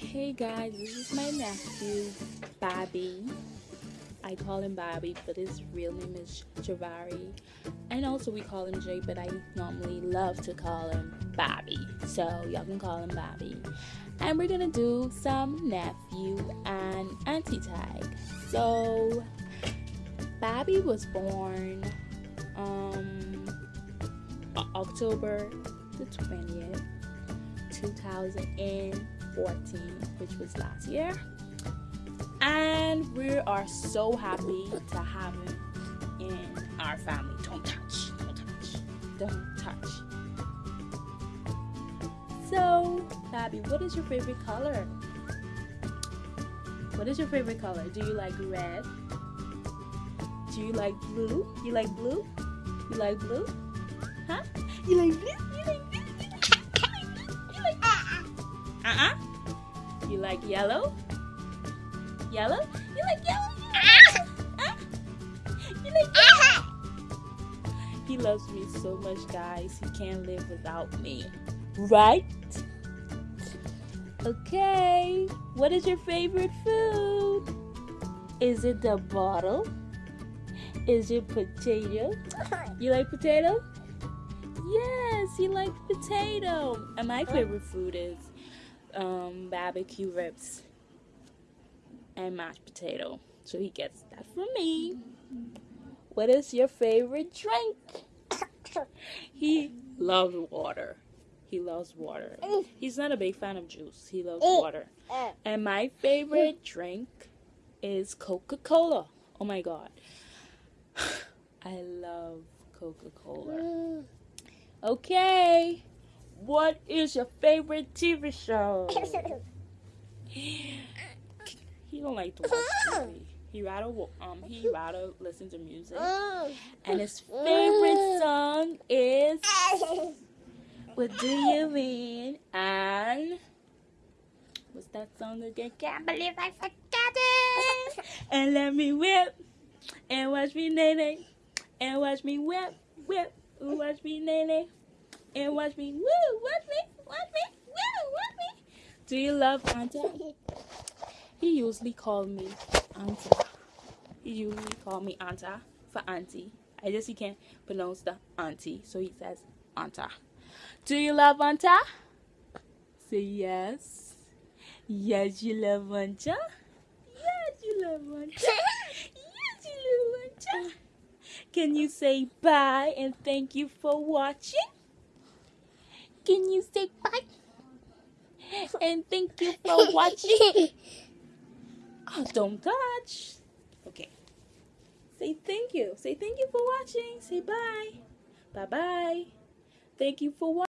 Hey guys, this is my nephew, Bobby. I call him Bobby, but his real name is Javari. And also we call him Jay, but I normally love to call him Bobby. So y'all can call him Bobby. And we're gonna do some nephew and auntie tag. So Bobby was born um October the 20th, 2014, which was last year. And we are so happy to have him in our family. Don't touch, don't touch, don't touch. So, Bobby, what is your favorite color? What is your favorite color? Do you like red? Do you like blue? You like blue? You like blue? Huh? You like blue? You like blue? You like blue? uh-uh. uh-uh? You like yellow? Yellow? You like yellow? Ah. Huh? You like yellow? Ah. He loves me so much, guys. He can't live without me. Right? Okay. What is your favorite food? Is it the bottle? Is it potato? You like potato? Yes, he likes potato. And my favorite food is um, barbecue ribs and mashed potato. So he gets that from me. What is your favorite drink? he loves water. He loves water. He's not a big fan of juice. He loves eh, water. Eh. And my favorite drink is Coca-Cola. Oh my god. I love Coca-Cola. Mm. Okay. What is your favorite TV show? he don't like to watch TV. He rather um he rather listen to music. And his favorite song is What Do You Mean? And what's that song again? Can't believe I forgot it. And let me whip and watch me nae nae and watch me whip whip watch me nae nae and watch me woo watch me watch me woo watch me. Do you love Anta? He usually called me Anta. He usually called me Anta for auntie. I just he can't pronounce the auntie, so he says Anta. Do you love Anta? Say yes. Yes, you love Anta. Yes, you love Anta. yes, you love Anta. Can you say bye and thank you for watching? Can you say bye and thank you for watching? Oh, don't touch. Okay. Say thank you. Say thank you for watching. Say bye. Bye bye. Thank you for watching.